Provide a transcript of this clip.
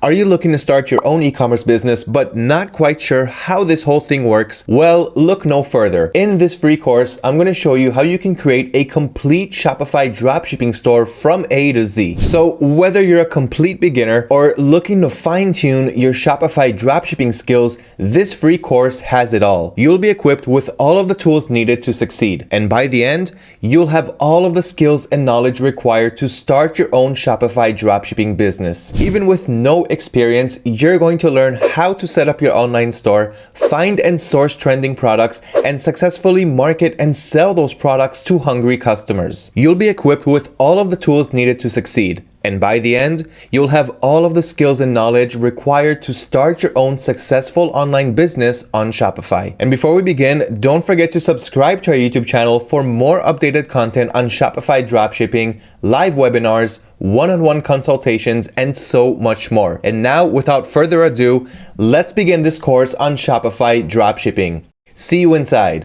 Are you looking to start your own e-commerce business but not quite sure how this whole thing works? Well, look no further. In this free course, I'm going to show you how you can create a complete Shopify dropshipping store from A to Z. So whether you're a complete beginner or looking to fine tune your Shopify dropshipping skills, this free course has it all. You'll be equipped with all of the tools needed to succeed. And by the end, you'll have all of the skills and knowledge required to start your own Shopify dropshipping business. Even with no experience, you're going to learn how to set up your online store, find and source trending products, and successfully market and sell those products to hungry customers. You'll be equipped with all of the tools needed to succeed. And by the end, you'll have all of the skills and knowledge required to start your own successful online business on Shopify. And before we begin, don't forget to subscribe to our YouTube channel for more updated content on Shopify dropshipping, live webinars, one-on-one -on -one consultations, and so much more. And now, without further ado, let's begin this course on Shopify dropshipping. See you inside.